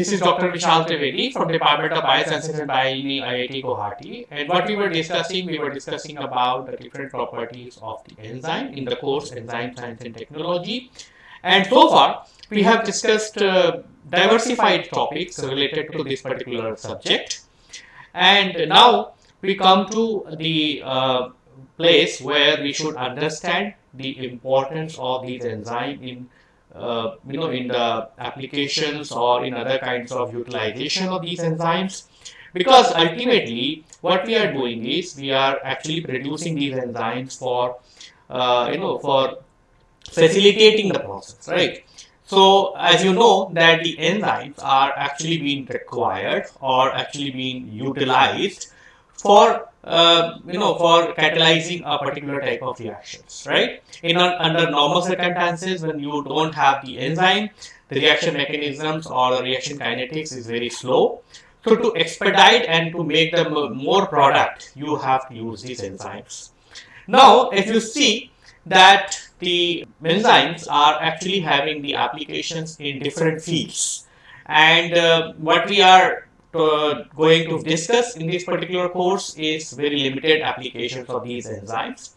This is Dr. Vishal Trivedi from Department of Biosciences and Bioengineering IIT Guwahati and what we were discussing, we were discussing about the different properties of the enzyme in the course Enzyme Science and Technology and so far we have discussed uh, diversified topics related to this particular subject and now we come to the uh, place where we should understand the importance of these enzymes in uh, you know, in the applications or in other kinds of utilization of these enzymes. Because ultimately, what we are doing is we are actually producing these enzymes for, uh, you know, for facilitating the process, right? So, as you know that the enzymes are actually being required or actually being utilized for uh, you know for catalyzing a particular type of reactions right? In under normal circumstances when you don't have the enzyme the reaction mechanisms or the reaction kinetics is very slow. So to expedite and to make them more product you have to use these enzymes. Now if you see that the enzymes are actually having the applications in different fields and uh, what we are going to discuss in this particular course is very limited applications of these enzymes.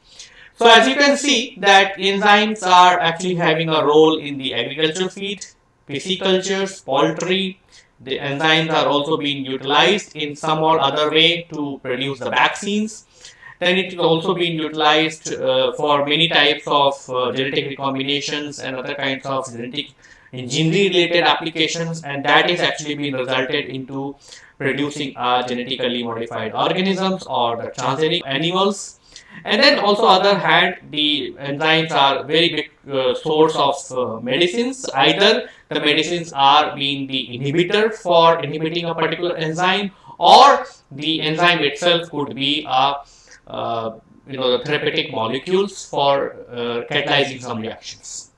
So as you can see that enzymes are actually having a role in the agricultural feed, piscicultures, poultry. The enzymes are also being utilized in some or other way to produce the vaccines. Then it is also being utilized uh, for many types of uh, genetic recombinations and other kinds of genetic engineering related applications and that is actually being resulted into producing uh, genetically modified organisms or the transgenic animals. And then also other hand the enzymes are very big uh, source of uh, medicines. Either the medicines are being the inhibitor for inhibiting a particular enzyme or the enzyme itself could be a uh, you know the therapeutic molecules for uh, catalyzing some reactions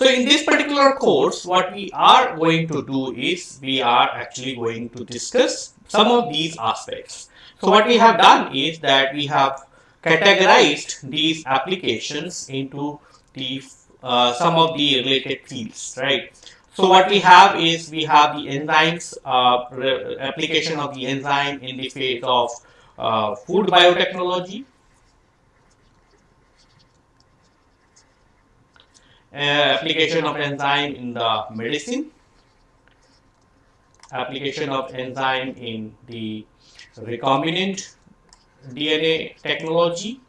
so in this particular course, what we are going to do is we are actually going to discuss some of these aspects. So what we have done is that we have categorized these applications into the uh, some of the related fields, right? So what we have is we have the enzymes, uh, application of the enzyme in the phase of uh, food biotechnology, application of enzyme in the medicine, application of enzyme in the recombinant DNA technology,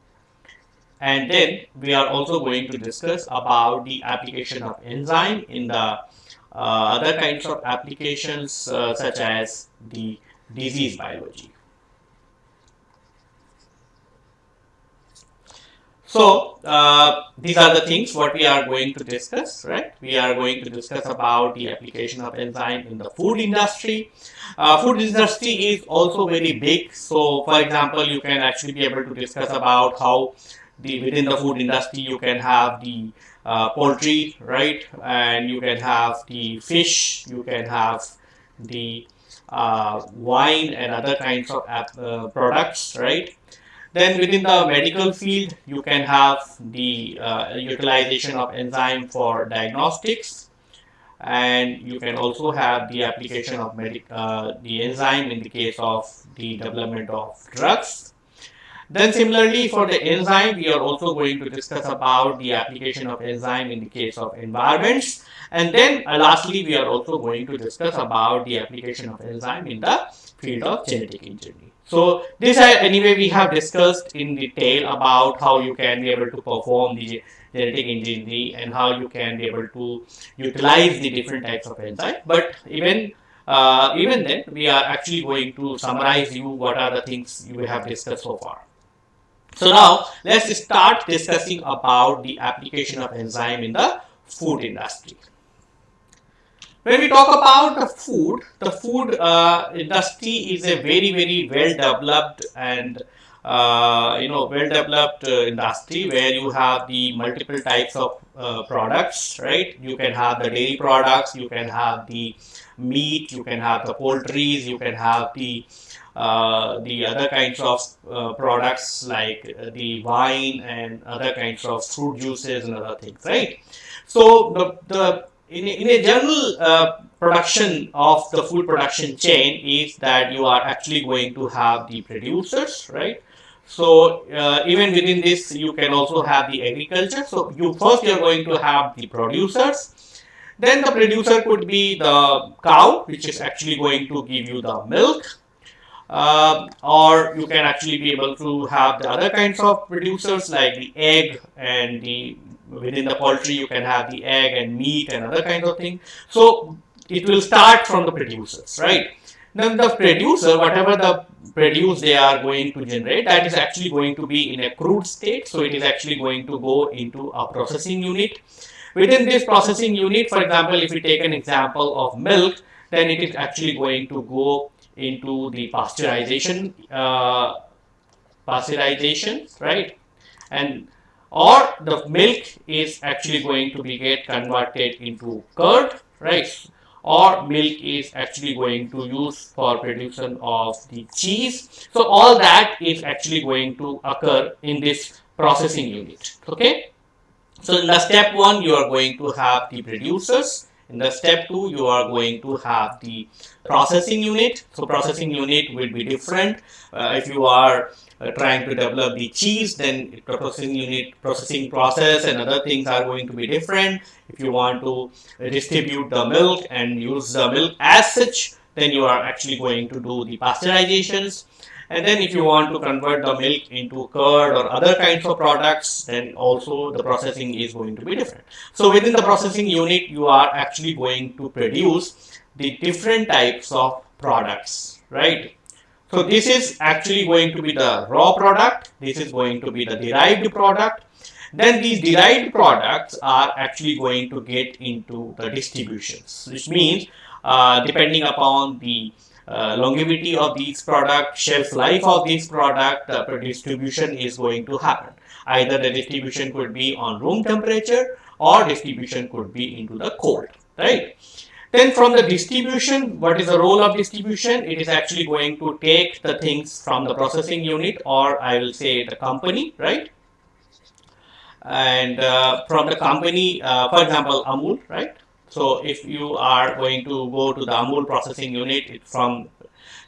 and then we are also going to discuss about the application of enzyme in the uh, other kinds of applications uh, such as the disease biology. So uh, these are the things what we are going to discuss, right? We are going to discuss about the application of enzyme in the food industry. Uh, food industry is also very big. So for example, you can actually be able to discuss about how the within the food industry you can have the uh, poultry, right? And you can have the fish, you can have the uh, wine and other kinds of uh, products, right? Then within the medical field, you can have the uh, utilization of enzyme for diagnostics and you can also have the application of uh, the enzyme in the case of the development of drugs. Then similarly for the enzyme, we are also going to discuss about the application of enzyme in the case of environments. And then uh, lastly, we are also going to discuss about the application of enzyme in the field of genetic engineering. So this anyway we have discussed in detail about how you can be able to perform the genetic engineering and how you can be able to utilize the different types of enzyme. But even uh, even then we are actually going to summarize you what are the things you have discussed so far. So now let's start discussing about the application of enzyme in the food industry. When we talk about the food, the food uh, industry is a very, very well developed and uh, you know well developed uh, industry where you have the multiple types of uh, products, right? You can have the dairy products, you can have the meat, you can have the poultries, you can have the uh, the other kinds of uh, products like the wine and other kinds of fruit juices and other things, right? So the, the in a, in a general uh, production of the food production chain is that you are actually going to have the producers, right? So uh, even within this, you can also have the agriculture. So you first you are going to have the producers. Then the producer could be the cow, which is actually going to give you the milk. Uh, or you can actually be able to have the other kinds of producers like the egg and the within the poultry you can have the egg and meat and other kinds of things. So it will start from the producers, right? Then the producer, whatever the produce they are going to generate, that is actually going to be in a crude state. So it is actually going to go into a processing unit. Within this processing unit, for example, if we take an example of milk, then it is actually going to go into the pasteurization, uh, pasteurization, right? And or the milk is actually going to be get converted into curd, right? or milk is actually going to use for production of the cheese. So all that is actually going to occur in this processing unit. Okay. So in the step one, you are going to have the producers. In the step two, you are going to have the processing unit. So processing unit will be different. Uh, if you are uh, trying to develop the cheese, then processing unit, processing process and other things are going to be different. If you want to distribute the milk and use the milk as such, then you are actually going to do the pasteurizations. And then if you want to convert the milk into curd or other kinds of products, then also the processing is going to be different. So within the processing unit, you are actually going to produce the different types of products, right? So this is actually going to be the raw product. This is going to be the derived product. Then these derived products are actually going to get into the distributions, which means uh, depending upon the uh, longevity of these product, shelf life of this product, the distribution is going to happen. Either the distribution could be on room temperature or distribution could be into the cold, right? Then from the distribution, what is the role of distribution? It is actually going to take the things from the processing unit or I will say the company, right? And uh, from the company, uh, for example, Amul, right? So if you are going to go to the Amul processing unit from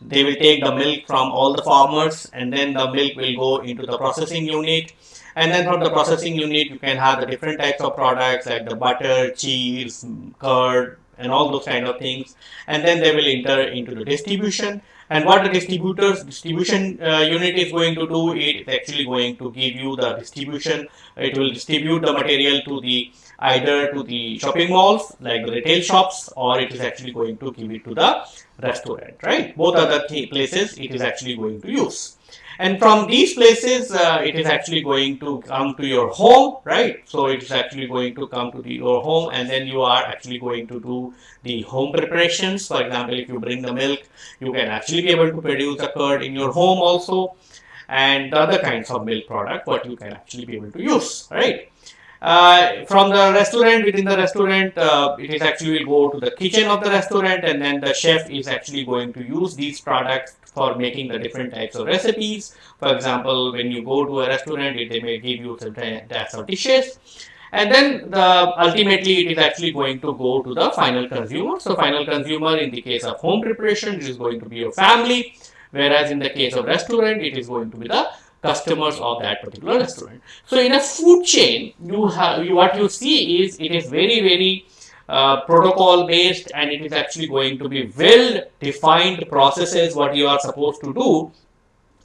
they will take the milk from all the farmers and then the milk will go into the processing unit. And then from the processing unit you can have the different types of products like the butter cheese curd and all those kind of things. And then they will enter into the distribution. And what the distributors distribution uh, unit is going to do it is actually going to give you the distribution. It will distribute the material to the either to the shopping malls like the retail shops or it is actually going to give it to the restaurant right? Both are the places it is actually going to use. And from these places uh, it is actually going to come to your home right? So it is actually going to come to the, your home and then you are actually going to do the home preparations. For example if you bring the milk you can actually be able to produce a curd in your home also and other kinds of milk product what you can actually be able to use right uh, from the restaurant within the restaurant uh, it is actually go to the kitchen of the restaurant and then the chef is actually going to use these products for making the different types of recipes. For example, when you go to a restaurant, they may give you some types of dishes. And then the ultimately it is actually going to go to the final consumer. So final consumer in the case of home preparation, it is going to be your family. Whereas in the case of restaurant, it is going to be the customers of that particular restaurant. So in a food chain, you have you, what you see is it is very very uh, protocol based and it is actually going to be well defined processes what you are supposed to do.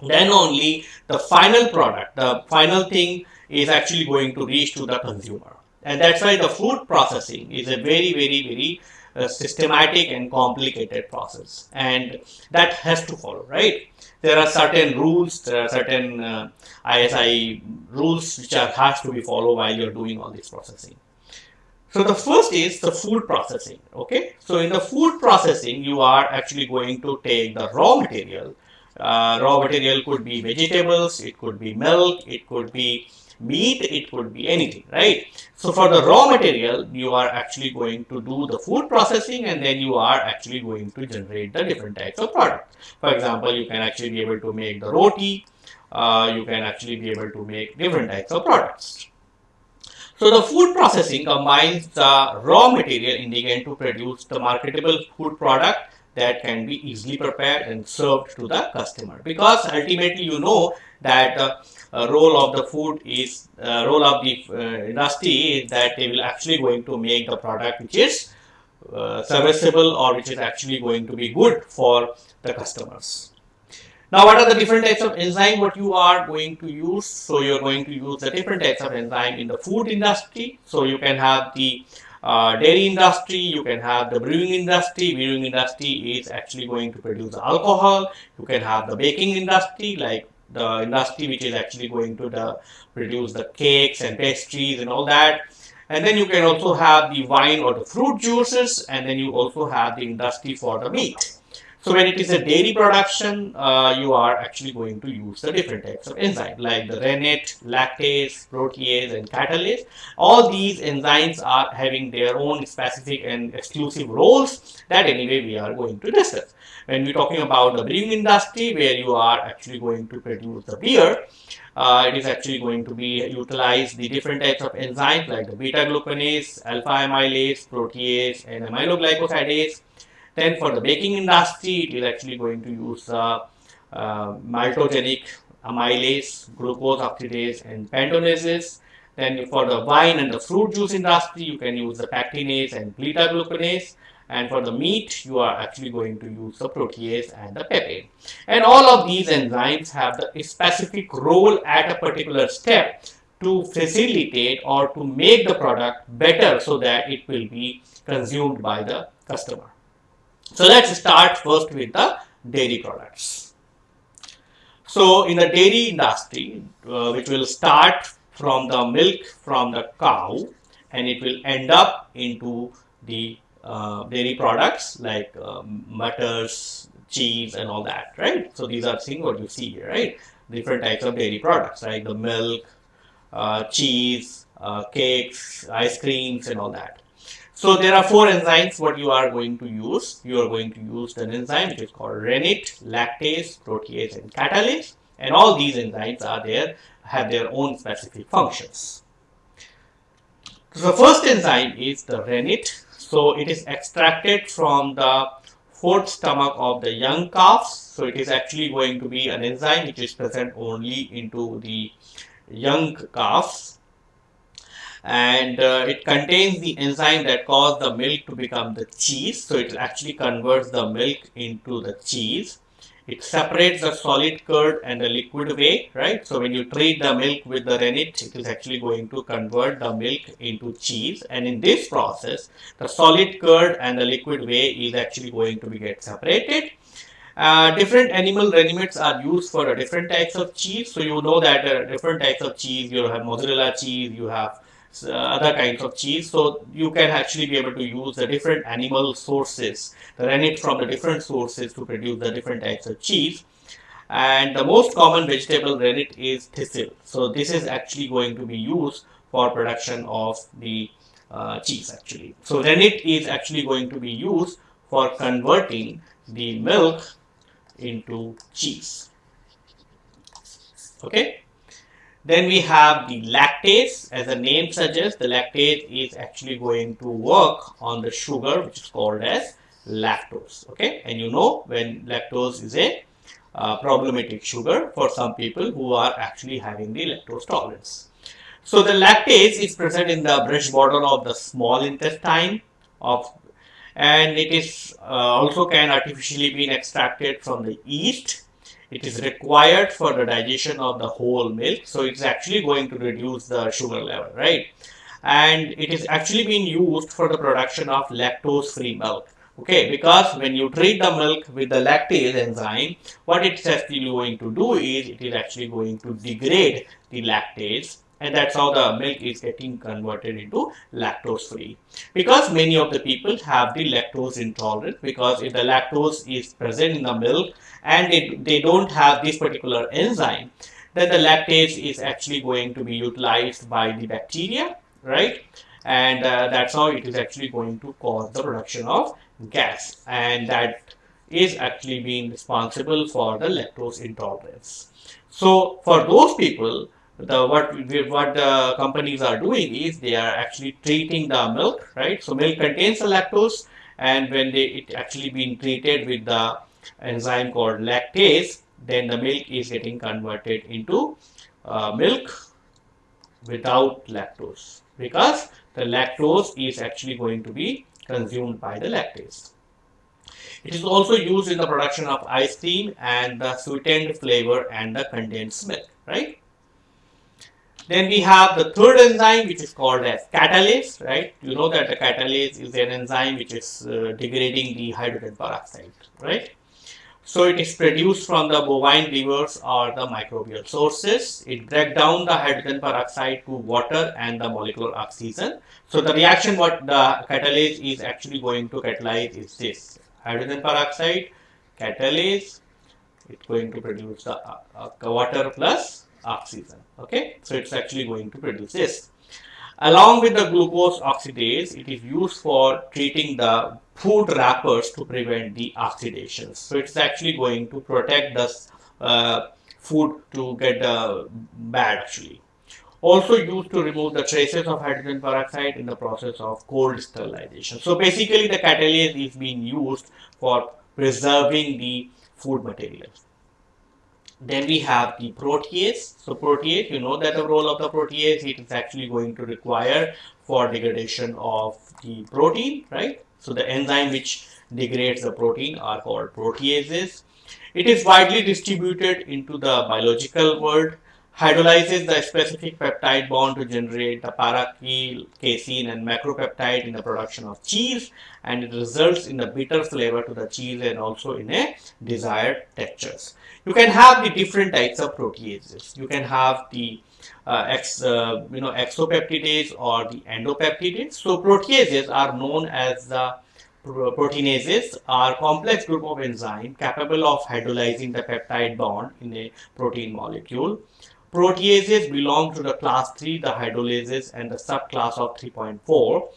Then only the final product the final thing is actually going to reach to the consumer. And that's why the food processing is a very very very uh, systematic and complicated process. And that has to follow right there are certain rules there are certain uh, isi rules which are has to be followed while you're doing all this processing so the first is the food processing. Okay. So in the food processing, you are actually going to take the raw material. Uh, raw material could be vegetables, it could be milk, it could be meat, it could be anything, right? So for the raw material, you are actually going to do the food processing and then you are actually going to generate the different types of products. For example, you can actually be able to make the roti, uh, you can actually be able to make different types of products. So the food processing combines the raw material ingredient to produce the marketable food product that can be easily prepared and served to the customer because ultimately you know that uh, role of the food is uh, role of the uh, industry is that they will actually going to make the product which is uh, serviceable or which is actually going to be good for the customers. Now, what are the different types of enzyme what you are going to use? So, you are going to use the different types of enzyme in the food industry. So, you can have the uh, dairy industry, you can have the brewing industry. Brewing industry is actually going to produce alcohol. You can have the baking industry, like the industry which is actually going to the, produce the cakes and pastries and all that. And then you can also have the wine or the fruit juices, and then you also have the industry for the meat. So when it is a dairy production, uh, you are actually going to use the different types of enzymes like the rennet, lactase, protease and catalase. All these enzymes are having their own specific and exclusive roles that anyway we are going to discuss. When we're talking about the brewing industry where you are actually going to produce the beer, uh, it is actually going to be utilize the different types of enzymes like the beta glucanase, alpha amylase, protease and amyloglycosidase then for the baking industry, it is actually going to use uh, uh, maltogenic amylase, glucose oxidase, and pentosanases. Then for the wine and the fruit juice industry, you can use the pectinase and beta glucanase. And for the meat, you are actually going to use the protease and the peptide. And all of these enzymes have the specific role at a particular step to facilitate or to make the product better so that it will be consumed by the customer. So let's start first with the dairy products. So in the dairy industry, uh, which will start from the milk from the cow and it will end up into the uh, dairy products like um, butters, cheese and all that, right? So these are things what you see here, right? Different types of dairy products like the milk, uh, cheese, uh, cakes, ice creams and all that. So there are four enzymes what you are going to use. You are going to use an enzyme which is called rennet, lactase, protease and catalase and all these enzymes are there have their own specific functions. So the first enzyme is the rennet. So it is extracted from the fourth stomach of the young calves. So it is actually going to be an enzyme which is present only into the young calves and uh, it contains the enzyme that cause the milk to become the cheese. So it actually converts the milk into the cheese. It separates the solid curd and the liquid whey, right? So when you treat the milk with the rennet, it is actually going to convert the milk into cheese. And in this process, the solid curd and the liquid whey is actually going to be get separated. Uh, different animal rennets are used for different types of cheese. So you know that uh, different types of cheese, you have mozzarella cheese, you have uh, other kinds of cheese. So you can actually be able to use the different animal sources, rennet from the different sources to produce the different types of cheese. And the most common vegetable rennet is thistle. So this is actually going to be used for production of the uh, cheese actually. So rennet is actually going to be used for converting the milk into cheese. Okay. Then we have the lactase. As the name suggests, the lactase is actually going to work on the sugar, which is called as lactose. Okay, and you know when lactose is a uh, problematic sugar for some people who are actually having the lactose tolerance. So the lactase is present in the brush border of the small intestine of and it is uh, also can artificially be extracted from the yeast it is required for the digestion of the whole milk so it's actually going to reduce the sugar level right? And it is actually being used for the production of lactose free milk okay? Because when you treat the milk with the lactase enzyme what it's actually going to do is it is actually going to degrade the lactase and that's how the milk is getting converted into lactose free because many of the people have the lactose intolerance because if the lactose is present in the milk and it, they don't have this particular enzyme then the lactase is actually going to be utilized by the bacteria right? And uh, that's how it is actually going to cause the production of gas. And that is actually being responsible for the lactose intolerance. So for those people the what what the companies are doing is they are actually treating the milk, right? So milk contains the lactose, and when they it actually being treated with the enzyme called lactase, then the milk is getting converted into uh, milk without lactose because the lactose is actually going to be consumed by the lactase. It is also used in the production of ice cream and the sweetened flavor and the condensed milk, right? Then we have the third enzyme which is called as catalase, right? You know that the catalase is an enzyme which is uh, degrading the hydrogen peroxide, right? So it is produced from the bovine livers or the microbial sources. It breaks down the hydrogen peroxide to water and the molecular oxygen. So the reaction what the catalase is actually going to catalyze is this hydrogen peroxide, catalase, it's going to produce the uh, uh, water plus oxygen. Okay, so it's actually going to produce this. Along with the glucose oxidase, it is used for treating the food wrappers to prevent the oxidation. So it's actually going to protect the uh, food to get uh, bad actually. Also used to remove the traces of hydrogen peroxide in the process of cold sterilization. So basically the catalase is being used for preserving the food materials. Then we have the protease. So protease, you know that the role of the protease, it is actually going to require for degradation of the protein, right? So the enzyme which degrades the protein are called proteases. It is widely distributed into the biological world, hydrolyzes the specific peptide bond to generate the parachial, casein and macropeptide in the production of cheese and it results in the bitter flavor to the cheese and also in a desired textures. You can have the different types of proteases. You can have the uh, ex, uh, you know, exopeptidase or the endopeptidase. So proteases are known as the proteinases are complex group of enzyme capable of hydrolyzing the peptide bond in a protein molecule. Proteases belong to the class 3, the hydrolases and the subclass of 3.4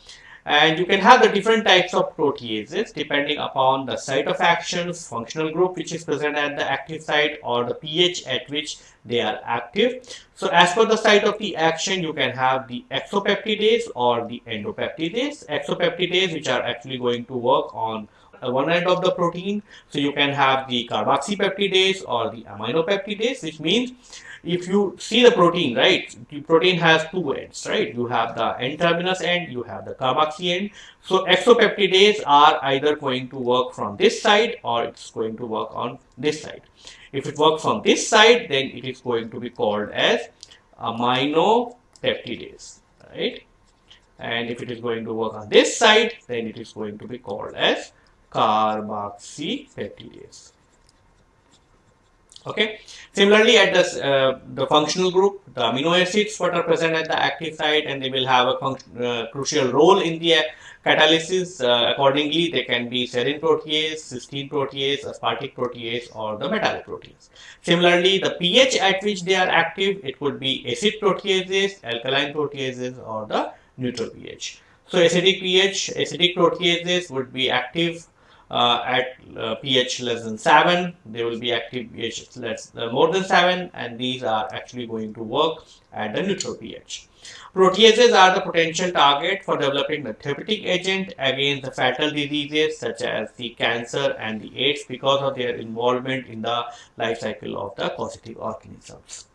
and you can have the different types of proteases depending upon the site of action, functional group which is present at the active site or the pH at which they are active. So as per the site of the action, you can have the exopeptidase or the endopeptidase. Exopeptidase which are actually going to work on one end of the protein. So you can have the carboxypeptidase or the aminopeptidase which means if you see the protein, right, the protein has two ends, right? You have the N-terminus end, you have the carboxy end. So exopeptidase are either going to work from this side or it's going to work on this side. If it works on this side, then it is going to be called as aminopeptidase, right? And if it is going to work on this side, then it is going to be called as carboxy carboxypeptidase okay. Similarly at this uh, the functional group the amino acids what are present at the active site and they will have a uh, crucial role in the uh, catalysis accordingly they can be serine protease cysteine protease aspartic protease or the metallic protease. Similarly the ph at which they are active it could be acid proteases alkaline proteases or the neutral ph. So acidic ph acidic proteases would be active uh, at uh, pH less than 7 they will be active pH less uh, more than 7 and these are actually going to work at the neutral pH. Proteases are the potential target for developing the therapeutic agent against the fatal diseases such as the cancer and the AIDS because of their involvement in the life cycle of the causative organisms.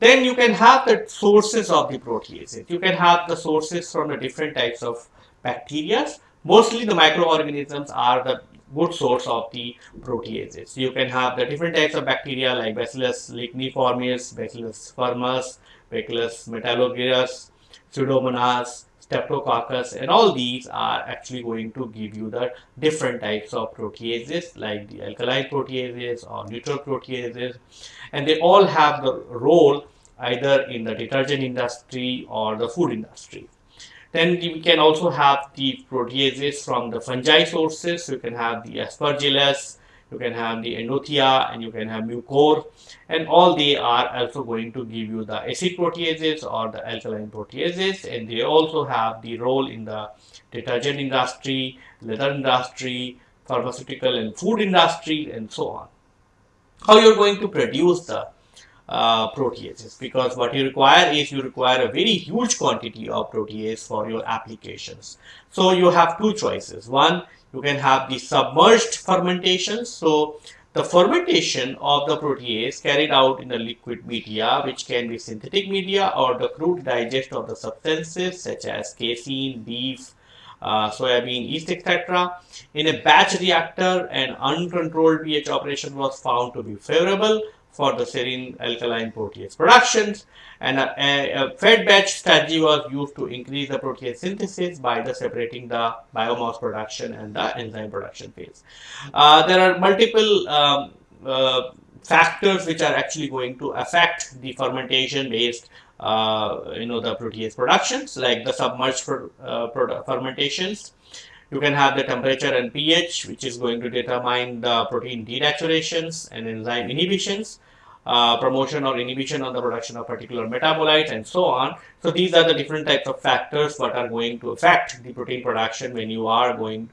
Then you can have the sources of the proteases. You can have the sources from the different types of bacteria Mostly the microorganisms are the good source of the proteases. You can have the different types of bacteria like Bacillus licheniformis, Bacillus firmus, Bacillus metallurgicus, Pseudomonas, Streptococcus and all these are actually going to give you the different types of proteases like the alkaline proteases or neutral proteases and they all have the role either in the detergent industry or the food industry. Then we can also have the proteases from the fungi sources. You can have the aspergillus, you can have the endothia, and you can have mucor. And all they are also going to give you the acid proteases or the alkaline proteases. And they also have the role in the detergent industry, leather industry, pharmaceutical and food industry, and so on. How you're going to produce the uh, proteases because what you require is you require a very huge quantity of protease for your applications. So you have two choices. One, you can have the submerged fermentation. So the fermentation of the protease carried out in the liquid media, which can be synthetic media or the crude digest of the substances such as casein, beef, uh, soybean yeast, etc. In a batch reactor, an uncontrolled pH operation was found to be favorable for the serine alkaline protease productions and a, a, a, fed batch strategy was used to increase the protease synthesis by the separating the biomass production and the enzyme production phase. Uh, there are multiple um, uh, factors which are actually going to affect the fermentation based uh, you know the protease productions like the submerged uh, fermentations you can have the temperature and pH, which is going to determine the protein denaturations and enzyme inhibitions, uh, promotion or inhibition on the production of particular metabolites and so on. So these are the different types of factors that are going to affect the protein production when you are going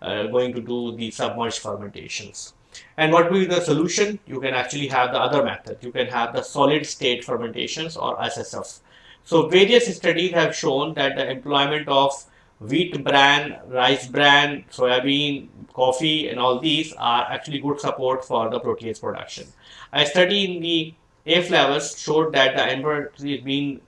uh, going to do the submerged fermentations. And what will be the solution? You can actually have the other method. You can have the solid state fermentations or SSF. So various studies have shown that the employment of wheat bran, rice bran, soybean, coffee and all these are actually good support for the protease production. A study in the A. flavus showed that the embryo is being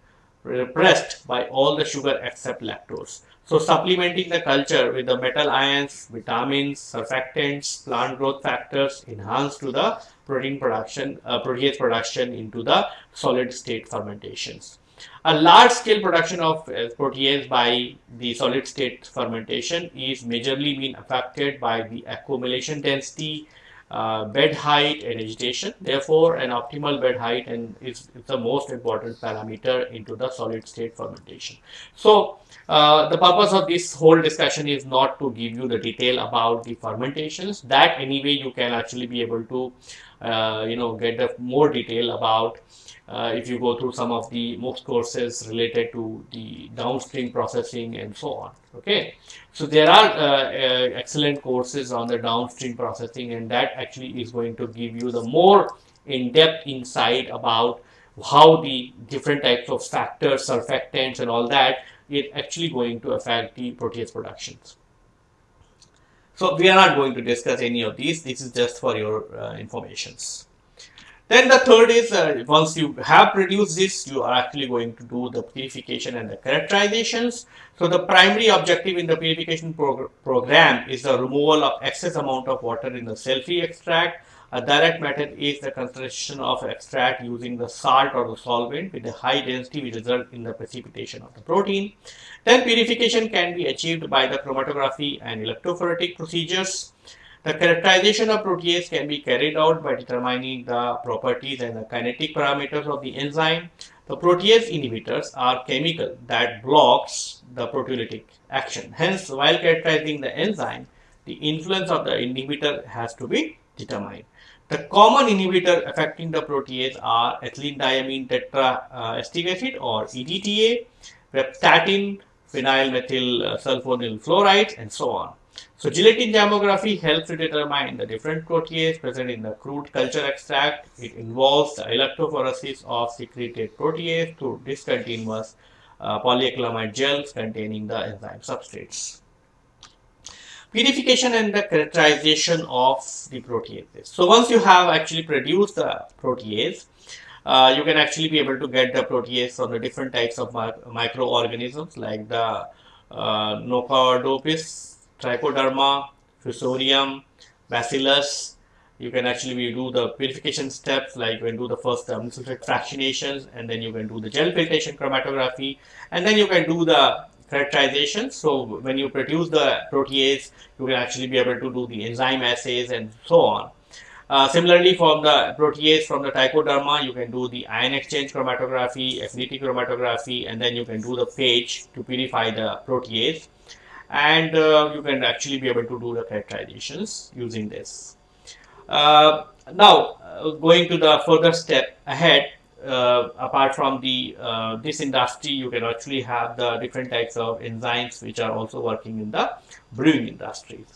repressed by all the sugar except lactose. So supplementing the culture with the metal ions, vitamins, surfactants, plant growth factors enhance to the protein production, uh, protease production into the solid state fermentations. A large scale production of protease by the solid state fermentation is majorly being affected by the accumulation density, uh, bed height and agitation. Therefore, an optimal bed height and is, is, the most important parameter into the solid state fermentation. So, uh, the purpose of this whole discussion is not to give you the detail about the fermentations. That anyway you can actually be able to, uh, you know, get the more detail about uh, if you go through some of the most courses related to the downstream processing and so on okay? So there are uh, uh, excellent courses on the downstream processing and that actually is going to give you the more in-depth insight about how the different types of factors surfactants and all that is actually going to affect the protease productions. So we are not going to discuss any of these. This is just for your uh, informations then the third is uh, once you have produced this, you are actually going to do the purification and the characterizations. So the primary objective in the purification prog program is the removal of excess amount of water in the cell-free extract. A direct method is the concentration of extract using the salt or the solvent with a high density which result in the precipitation of the protein. Then purification can be achieved by the chromatography and electrophoretic procedures. The characterization of protease can be carried out by determining the properties and the kinetic parameters of the enzyme. The protease inhibitors are chemical that blocks the proteolytic action. Hence, while characterizing the enzyme, the influence of the inhibitor has to be determined. The common inhibitor affecting the protease are ethylene diamine tetraacetic acid or EDTA, reptatin, phenyl methyl sulfonyl fluoride and so on. So gelatin zymography helps to determine the different proteases present in the crude culture extract. It involves the electrophoresis of secreted protease through discontinuous uh, polyacrylamide gels containing the enzyme substrates. Purification and the characterization of the proteases. So once you have actually produced the protease, uh, you can actually be able to get the protease from the different types of microorganisms like the uh, Nocardiopsis trichoderma, fusarium, bacillus. You can actually do the purification steps like you can do the first um, fractionations and then you can do the gel filtration chromatography and then you can do the characterization. So when you produce the protease, you can actually be able to do the enzyme assays and so on. Uh, similarly, from the protease from the trichoderma, you can do the ion exchange chromatography, affinity chromatography, and then you can do the phage to purify the protease and uh, you can actually be able to do the characterizations using this. Uh, now, uh, going to the further step ahead, uh, apart from the uh, this industry, you can actually have the different types of enzymes which are also working in the brewing industries.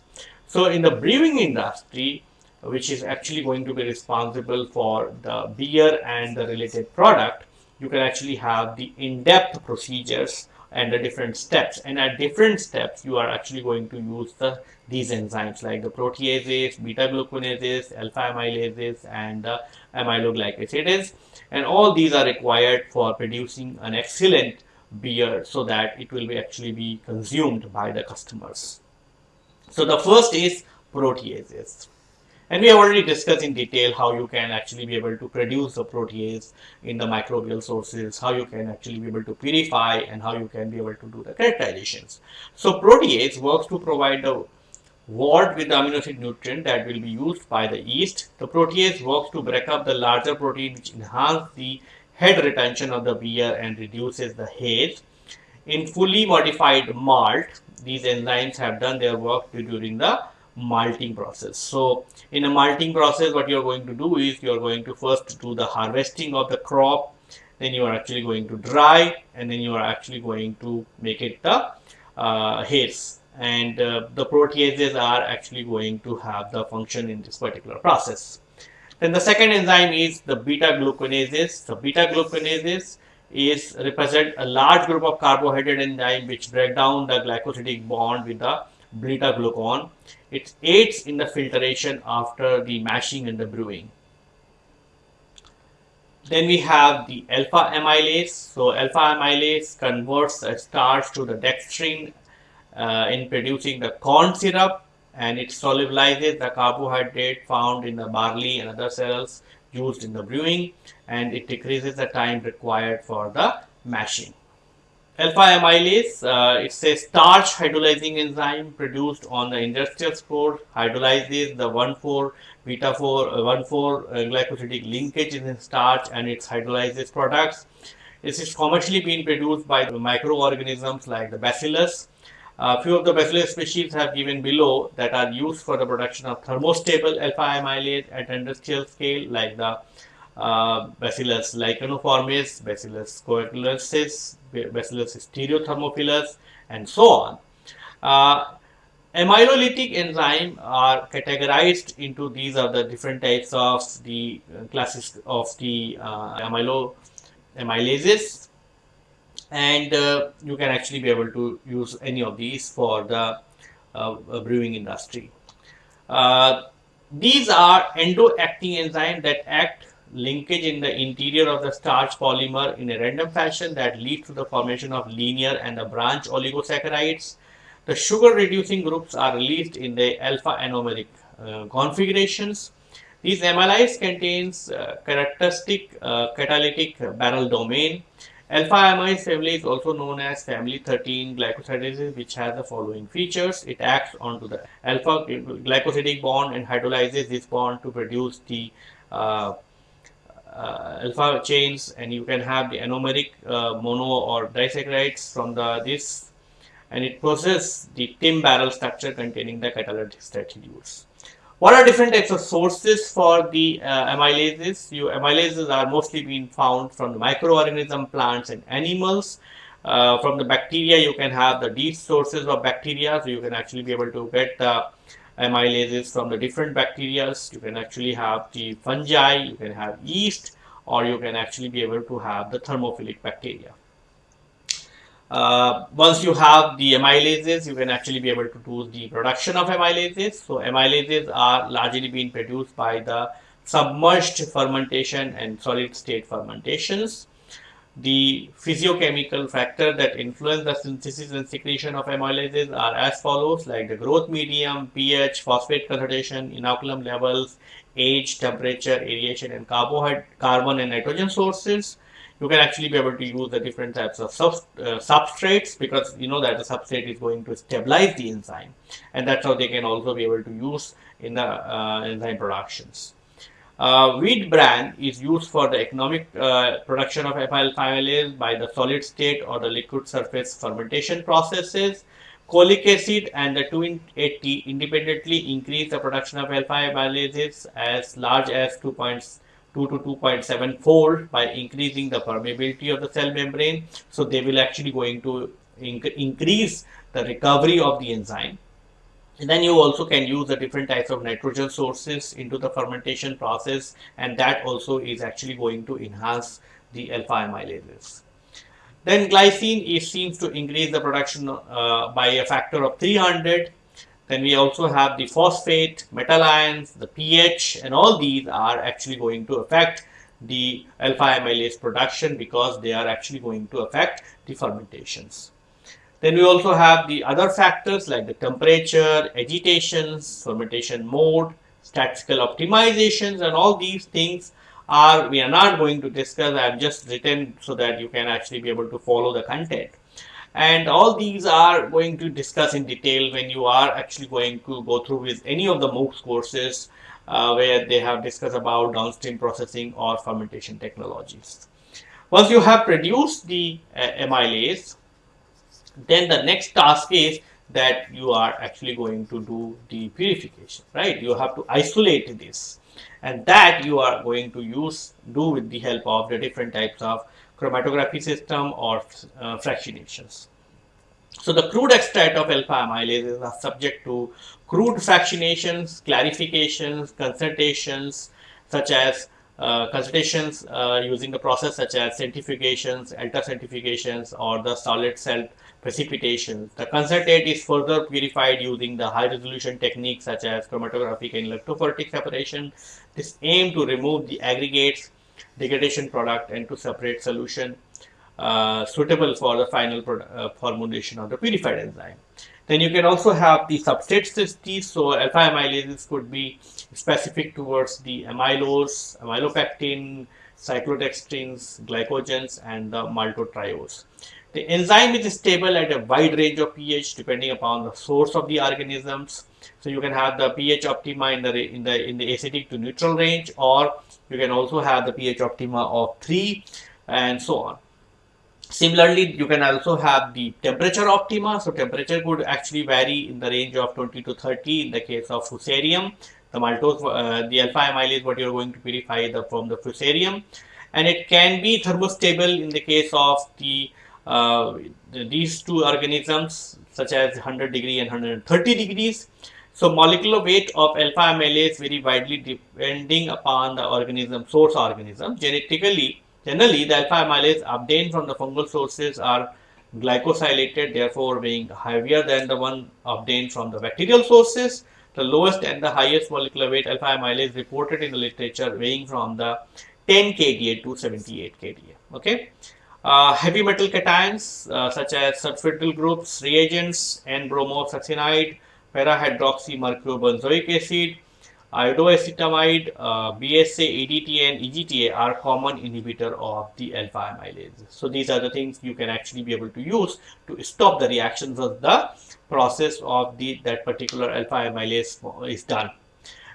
So, in the brewing industry, which is actually going to be responsible for the beer and the related product, you can actually have the in-depth procedures and the different steps. And at different steps, you are actually going to use the these enzymes like the proteases, beta-glucanases, alpha-amylases, and the amyloglycosides. And all these are required for producing an excellent beer so that it will be actually be consumed by the customers. So the first is proteases. And we have already discussed in detail how you can actually be able to produce the protease in the microbial sources, how you can actually be able to purify and how you can be able to do the characterizations. So protease works to provide the wort with the amino acid nutrient that will be used by the yeast. The protease works to break up the larger protein which enhance the head retention of the beer and reduces the haze. In fully modified malt, these enzymes have done their work during the malting process. So in a malting process, what you're going to do is you're going to first do the harvesting of the crop, then you are actually going to dry, and then you are actually going to make it the uh, haze. And uh, the proteases are actually going to have the function in this particular process. Then the second enzyme is the beta glucanases. The beta glucanases is represent a large group of carbohydrate enzyme which break down the glycosidic bond with the beta glucan. It aids in the filtration after the mashing and the brewing. Then we have the alpha amylase. So alpha amylase converts the starch to the dextrin uh, in producing the corn syrup and it solubilizes the carbohydrate found in the barley and other cells used in the brewing and it decreases the time required for the mashing. Alpha amylase, uh, it's a starch hydrolyzing enzyme produced on the industrial scale, hydrolyzes the 1,4 beta 4 uh, 1,4 uh, glycosidic linkage in starch and its hydrolyzes products. This is commercially being produced by the microorganisms like the bacillus. A few of the bacillus species have given below that are used for the production of thermostable alpha amylase at industrial scale like the uh, Bacillus licheniformis, Bacillus coagulans, Bacillus stearothermophilus, and so on. Uh, amylolytic enzyme are categorized into these are the different types of the classes of the uh, amylo amylases and uh, you can actually be able to use any of these for the uh, brewing industry. Uh, these are endo-acting enzymes that act linkage in the interior of the starch polymer in a random fashion that leads to the formation of linear and the branch oligosaccharides. The sugar reducing groups are released in the alpha anomeric uh, configurations. These amylase contains uh, characteristic uh, catalytic barrel domain. Alpha amylase family is also known as family 13 glycosidases which has the following features. It acts onto the alpha glycosidic bond and hydrolyzes this bond to produce the uh, uh, alpha chains and you can have the anomeric uh, mono or disaccharides from the this and it possesses the TIM barrel structure containing the catalytic residues. What are different types of sources for the uh, amylases? You, amylases are mostly being found from the microorganism, plants and animals. Uh, from the bacteria, you can have the deep sources of bacteria, so you can actually be able to get the amylases from the different bacteria. You can actually have the fungi, you can have yeast, or you can actually be able to have the thermophilic bacteria. Uh, once you have the amylases, you can actually be able to do the production of amylases. So amylases are largely being produced by the submerged fermentation and solid state fermentations the physiochemical factor that influence the synthesis and secretion of amylases are as follows like the growth medium, pH, phosphate concentration, inoculum levels, age, temperature, aeration and carbon and nitrogen sources. You can actually be able to use the different types of uh, substrates because you know that the substrate is going to stabilize the enzyme and that's how they can also be able to use in the uh, enzyme productions. Uh, wheat bran is used for the economic uh, production of alpha amylase by the solid state or the liquid surface fermentation processes. Cholic acid and the 2,8-T independently increase the production of alpha amylases as large as 2.2 to 2.7 fold by increasing the permeability of the cell membrane. So they will actually going to inc increase the recovery of the enzyme. Then you also can use the different types of nitrogen sources into the fermentation process and that also is actually going to enhance the alpha amylases. Then glycine seems to increase the production uh, by a factor of 300. Then we also have the phosphate, metal ions, the pH and all these are actually going to affect the alpha amylase production because they are actually going to affect the fermentations. Then we also have the other factors like the temperature, agitations, fermentation mode, statistical optimizations and all these things are we are not going to discuss. I have just written so that you can actually be able to follow the content. And all these are going to discuss in detail when you are actually going to go through with any of the MOOCs courses uh, where they have discussed about downstream processing or fermentation technologies. Once you have produced the uh, amylase, then the next task is that you are actually going to do the purification, right? You have to isolate this and that you are going to use do with the help of the different types of chromatography system or uh, fractionations. So the crude extract of alpha amylases are subject to crude fractionations, clarifications, concentrations such as uh, concentrations uh, using the process such as centrifugations, ultracentrifugations or the solid cell precipitation. The concentrate is further purified using the high resolution techniques such as chromatographic and electrophoretic separation. This aim to remove the aggregates, degradation product and to separate solution uh, suitable for the final uh, formulation of the purified enzyme. Then you can also have the substrate synthesis. So alpha amylases could be specific towards the amylose, amylopectin, cyclodextrins, glycogens and the maltotriose. The enzyme is stable at a wide range of pH depending upon the source of the organisms. So you can have the pH optima in the in the in the acidic to neutral range, or you can also have the pH optima of three, and so on. Similarly, you can also have the temperature optima. So temperature could actually vary in the range of 20 to 30 in the case of fusarium. The maltose, uh, the alpha amylase, what you're going to purify the, from the fusarium. And it can be thermostable in the case of the Uh, these two organisms such as 100 degree and 130 degrees. So molecular weight of alpha amylase vary widely depending upon the organism source organism. Genetically, generally the alpha amylase obtained from the fungal sources are glycosylated, therefore being heavier than the one obtained from the bacterial sources. The lowest and the highest molecular weight alpha amylase reported in the literature weighing from the 10 kDa to 78 kDa. Okay. Uh, heavy metal cations uh, such as sulfhydryl groups, reagents, N-bromosuccinimide, para-hydroxymercuribenzoic acid, iodoacetamide, uh, BSA, EDTA and EGTA are common inhibitor of the alpha amylase. So these are the things you can actually be able to use to stop the reactions of the process of the that particular alpha amylase is done.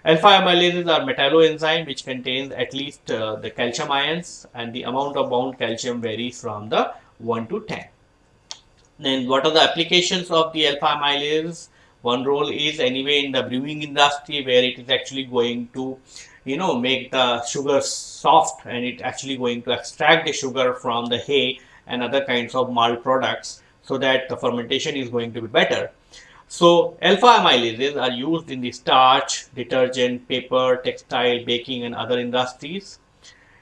Alpha amylases are metalloenzyme which contains at least uh, the calcium ions and the amount of bound calcium varies from the 1 to 10. Then what are the applications of the alpha amylase? One role is anyway in the brewing industry where it is actually going to you know make the sugar soft and it actually going to extract the sugar from the hay and other kinds of malt products so that the fermentation is going to be better. So alpha amylases are used in the starch, detergent, paper, textile, baking and other industries.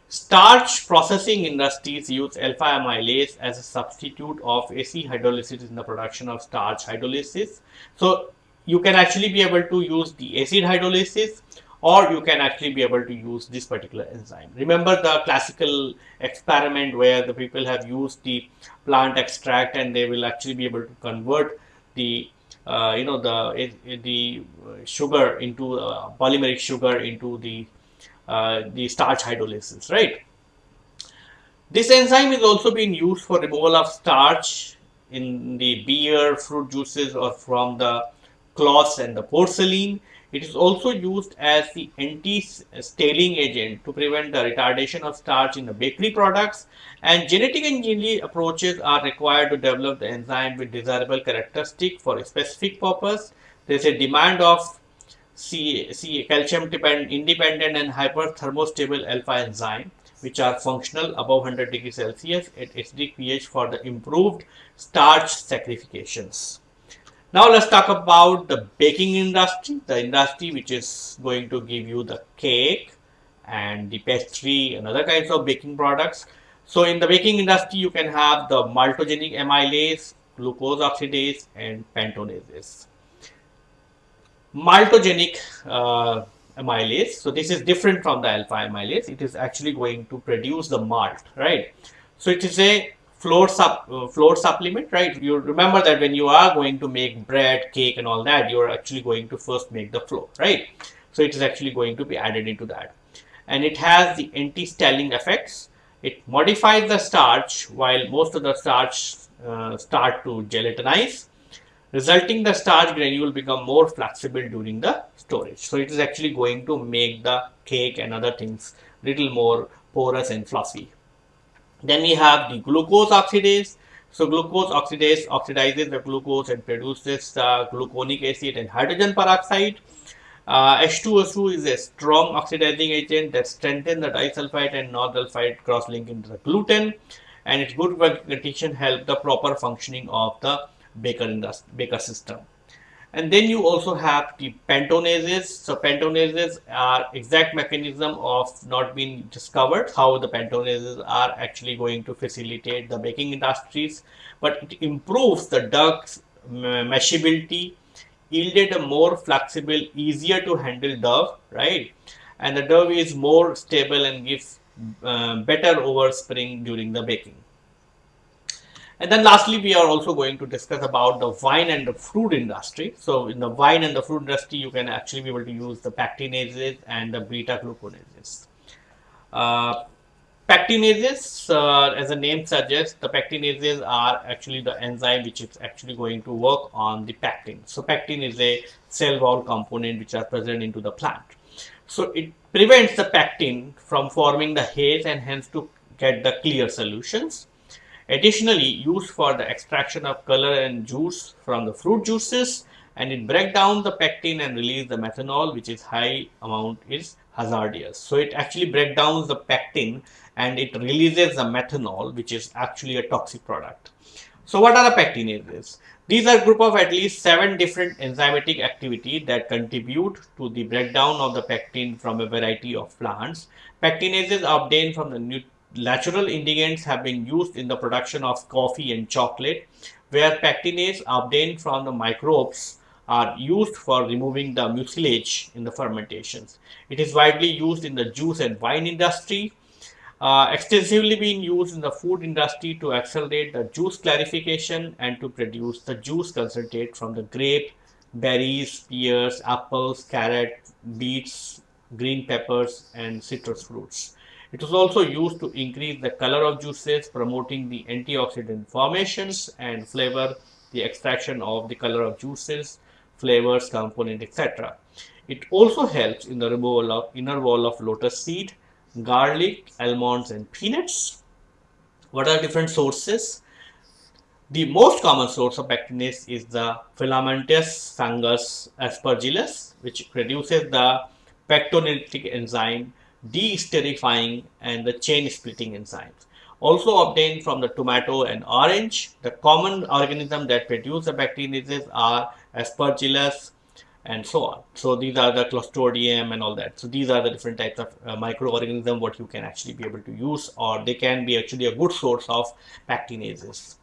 Starch processing industries use alpha amylase as a substitute of acid hydrolysis in the production of starch hydrolysis. So you can actually be able to use the acid hydrolysis or you can actually be able to use this particular enzyme. Remember the classical experiment where the people have used the plant extract and they will actually be able to convert the uh, you know the the sugar into uh, polymeric sugar into the uh, the starch hydrolysis right? This enzyme is also being used for removal of starch in the beer fruit juices or from the cloths and the porcelain it is also used as the anti-staling agent to prevent the retardation of starch in the bakery products and genetic engineering approaches are required to develop the enzyme with desirable characteristic for a specific purpose. There is a demand of C, calcium independent and hyperthermostable alpha enzyme which are functional above 100 degrees Celsius at acidic pH for the improved starch saccharifications. Now let's talk about the baking industry, the industry which is going to give you the cake and the pastry and other kinds of baking products. So in the baking industry, you can have the maltogenic amylase, glucose oxidase and pentosanases. Maltogenic uh, amylase, so this is different from the alpha amylase. It is actually going to produce the malt, right? So it is a flour, sup, uh, flour supplement, right? You remember that when you are going to make bread, cake and all that, you are actually going to first make the flour, right? So it is actually going to be added into that. And it has the anti-staling effects. It modifies the starch while most of the starch uh, start to gelatinize, resulting the starch granule become more flexible during the storage. So it is actually going to make the cake and other things little more porous and fluffy. Then we have the glucose oxidase. So glucose oxidase oxidizes the glucose and produces the gluconic acid and hydrogen peroxide. Uh, H2SO is a strong oxidizing agent that strengthens the disulfide and norsulfide cross-link into the gluten and its good condition help the proper functioning of the baker, baker system. And then you also have the pentosanases. So pentosanases are exact mechanism of not being discovered how the pentosanases are actually going to facilitate the baking industries, but it improves the duct's machinability, yielded a more flexible, easier to handle dough, right? And the dough is more stable and gives uh, better oven spring during the baking. And then lastly, we are also going to discuss about the wine and the fruit industry. So in the wine and the fruit industry, you can actually be able to use the pectinases and the beta glucanases. Uh, pectinases, uh, as the name suggests, the pectinases are actually the enzyme which is actually going to work on the pectin. So pectin is a cell wall component which are present into the plant. So it prevents the pectin from forming the haze and hence to get the clear solutions. Additionally, used for the extraction of color and juice from the fruit juices and it break down the pectin and release the methanol which is high amount is hazardous. So it actually break down the pectin and it releases the methanol which is actually a toxic product. So what are the pectinases? These are group of at least seven different enzymatic activity that contribute to the breakdown of the pectin from a variety of plants. Pectinases obtained from the natural ingredients have been used in the production of coffee and chocolate, where pectinase obtained from the microbes are used for removing the mucilage in the fermentations. It is widely used in the juice and wine industry, uh, extensively being used in the food industry to accelerate the juice clarification and to produce the juice concentrate from the grape, berries, pears, apples, carrot, beets, green peppers and citrus fruits. It is also used to increase the color of juices, promoting the antioxidant formations and flavor the extraction of the color of juices, flavors, component, etc. It also helps in the removal of inner wall of lotus seed, garlic, almonds and peanuts. What are different sources? The most common source of pectinase is the filamentous fungus aspergillus, which produces the pectinolytic enzyme de-esterifying and the chain splitting enzymes. Also obtained from the tomato and orange, the common organism that produce the pectinases are aspergillus and so on. So these are the clostridium and all that. So these are the different types of uh, microorganism what you can actually be able to use or they can be actually a good source of pectinases.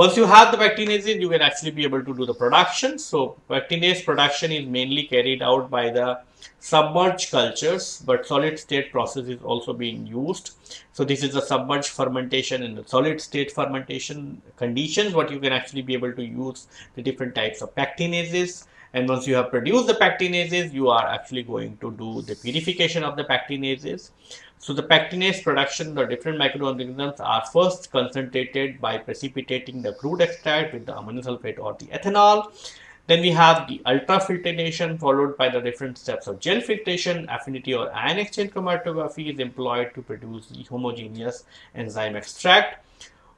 Once you have the pectinases, you can actually be able to do the production. So pectinase production is mainly carried out by the submerged cultures, but solid state process is also being used. So this is the submerged fermentation and the solid state fermentation conditions, what you can actually be able to use the different types of pectinases. And once you have produced the pectinases, you are actually going to do the purification of the pectinases. So the pectinase production, the different microorganisms are first concentrated by precipitating the crude extract with the ammonium sulfate or the ethanol. Then we have the ultrafiltration followed by the different steps of gel filtration, affinity or ion exchange chromatography is employed to produce the homogeneous enzyme extract.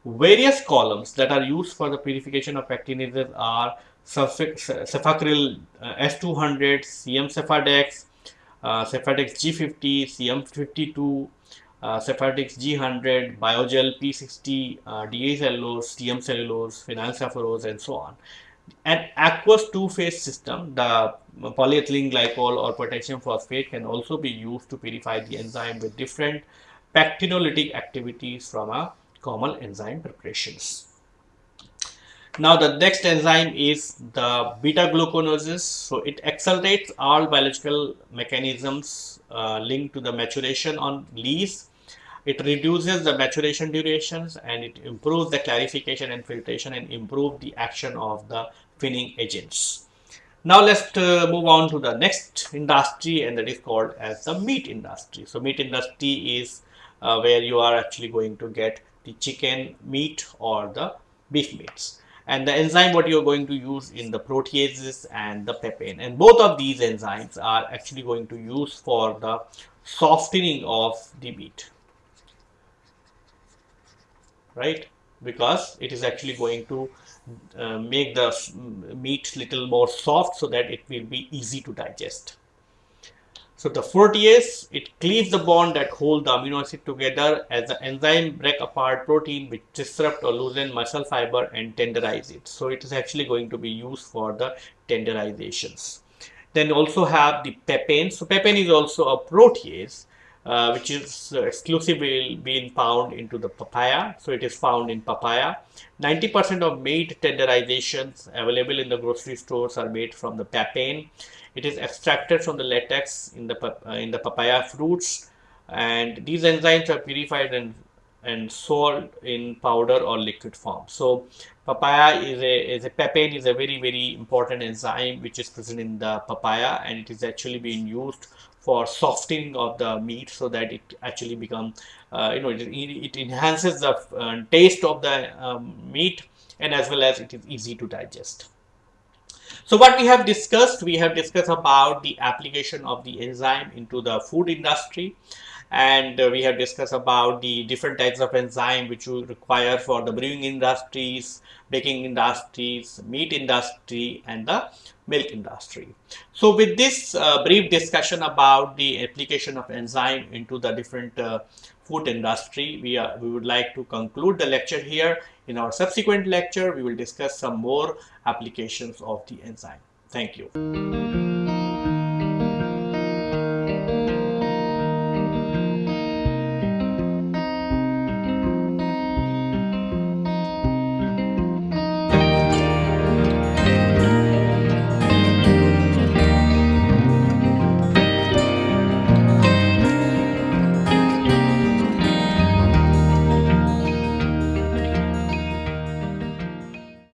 Various columns that are used for the purification of pectinases are Sephacryl uh, S200, CM Sephadex, uh, Sephadex G50, CM52, uh, Sephadex G100, Biogel P60, uh, DA cellulose, TM cellulose, phenyl and so on. An aqueous two-phase system, the polyethylene glycol or potassium phosphate can also be used to purify the enzyme with different pectinolytic activities from a common enzyme preparations. Now the next enzyme is the beta glucanases. So it accelerates all biological mechanisms uh, linked to the maturation on leaves. It reduces the maturation durations and it improves the clarification and filtration and improve the action of the fining agents. Now let's uh, move on to the next industry and that is called as the meat industry. So meat industry is uh, where you are actually going to get the chicken meat or the beef meats and the enzyme what you're going to use in the proteases and the papain and both of these enzymes are actually going to use for the softening of the meat. Right? Because it is actually going to uh, make the meat little more soft so that it will be easy to digest so the protease, it cleaves the bond that hold the amino acid together as the enzyme break apart protein which disrupt or loosen muscle fiber and tenderize it. So it is actually going to be used for the tenderizations. Then also have the papain. So papain is also a protease uh, which is exclusively being found into the papaya. So it is found in papaya. 90% of meat tenderizations available in the grocery stores are made from the papain. It is extracted from the latex in the uh, in the papaya fruits, and these enzymes are purified and and sold in powder or liquid form. So papaya is a is a papain is a very very important enzyme which is present in the papaya and it is actually being used for softening of the meat so that it actually become uh, you know it, it enhances the uh, taste of the um, meat and as well as it is easy to digest. So what we have discussed, we have discussed about the application of the enzyme into the food industry and uh, we have discussed about the different types of enzyme which you require for the brewing industries, baking industries, meat industry and the milk industry. So with this uh, brief discussion about the application of enzyme into the different uh, food industry, we, we would like to conclude the lecture here. In our subsequent lecture, we will discuss some more applications of the enzyme. Thank you.